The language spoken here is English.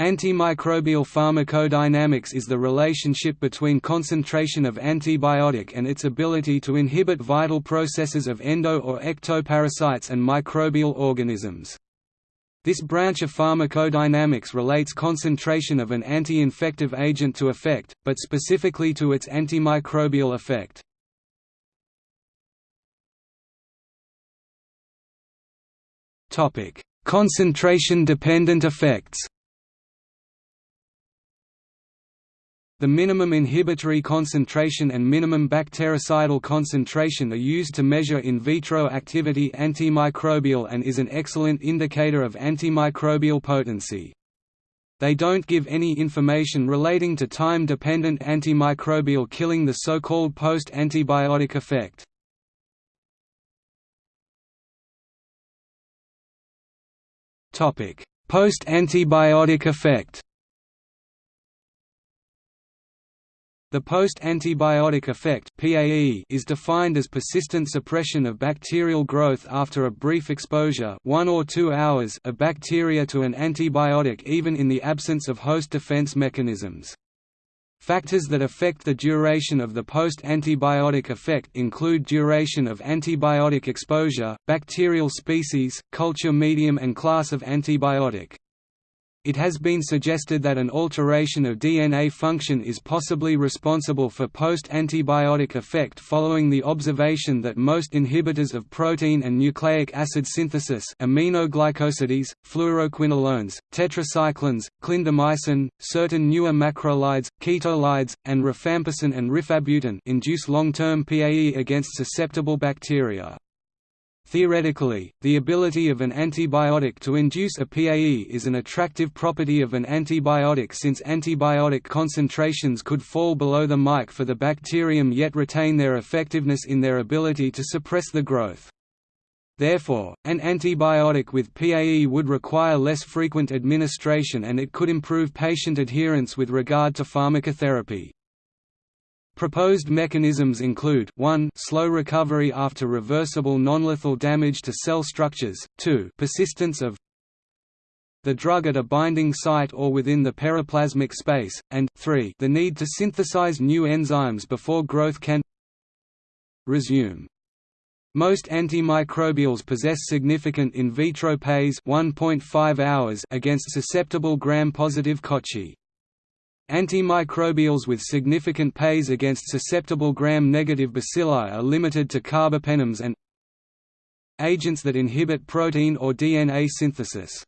Antimicrobial pharmacodynamics is the relationship between concentration of antibiotic and its ability to inhibit vital processes of endo- or ectoparasites and microbial organisms. This branch of pharmacodynamics relates concentration of an anti-infective agent to effect, but specifically to its antimicrobial effect. Concentration-dependent effects The minimum inhibitory concentration and minimum bactericidal concentration are used to measure in vitro activity antimicrobial and is an excellent indicator of antimicrobial potency. They don't give any information relating to time-dependent antimicrobial killing the so-called post-antibiotic effect. Post-antibiotic effect The post-antibiotic effect is defined as persistent suppression of bacterial growth after a brief exposure one or two hours of bacteria to an antibiotic even in the absence of host defense mechanisms. Factors that affect the duration of the post-antibiotic effect include duration of antibiotic exposure, bacterial species, culture medium and class of antibiotic. It has been suggested that an alteration of DNA function is possibly responsible for post-antibiotic effect following the observation that most inhibitors of protein and nucleic acid synthesis aminoglycosides, fluoroquinolones, tetracyclines, clindamycin, certain newer macrolides, ketolides, and rifampicin and rifabutin induce long-term PAE against susceptible bacteria. Theoretically, the ability of an antibiotic to induce a PAE is an attractive property of an antibiotic since antibiotic concentrations could fall below the mic for the bacterium yet retain their effectiveness in their ability to suppress the growth. Therefore, an antibiotic with PAE would require less frequent administration and it could improve patient adherence with regard to pharmacotherapy. Proposed mechanisms include 1 slow recovery after reversible nonlethal damage to cell structures, 2 persistence of the drug at a binding site or within the periplasmic space, and 3 the need to synthesize new enzymes before growth can resume. Most antimicrobials possess significant in vitro PAEs 1.5 hours against susceptible gram-positive cocci. Antimicrobials with significant PAEs against susceptible gram-negative bacilli are limited to carbapenems and agents that inhibit protein or DNA synthesis.